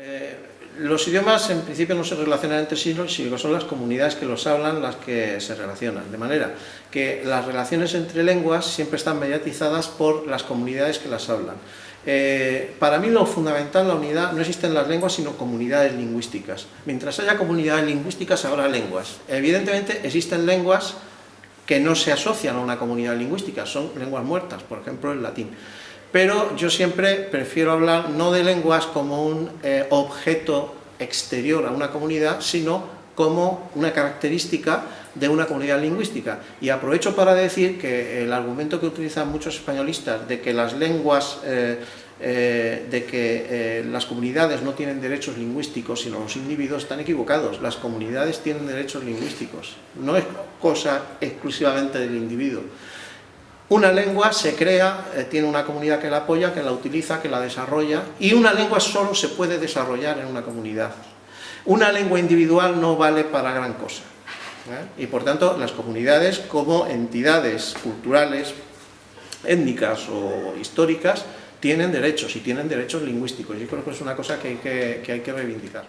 Eh, los idiomas en principio no se relacionan entre sí, sino son las comunidades que los hablan las que se relacionan, de manera que las relaciones entre lenguas siempre están mediatizadas por las comunidades que las hablan. Eh, para mí lo fundamental, la unidad, no existen las lenguas sino comunidades lingüísticas. Mientras haya comunidades lingüísticas habrá lenguas. Evidentemente existen lenguas que no se asocian a una comunidad lingüística, son lenguas muertas, por ejemplo el latín pero yo siempre prefiero hablar no de lenguas como un eh, objeto exterior a una comunidad, sino como una característica de una comunidad lingüística. Y aprovecho para decir que el argumento que utilizan muchos españolistas de que las lenguas, eh, eh, de que las comunidades no tienen derechos lingüísticos, sino los individuos, están equivocados. Las comunidades tienen derechos lingüísticos, no es cosa exclusivamente del individuo. Una lengua se crea, eh, tiene una comunidad que la apoya, que la utiliza, que la desarrolla, y una lengua solo se puede desarrollar en una comunidad. Una lengua individual no vale para gran cosa. ¿eh? Y por tanto, las comunidades como entidades culturales, étnicas o históricas, tienen derechos, y tienen derechos lingüísticos. Yo creo que es una cosa que hay que, que, hay que reivindicar.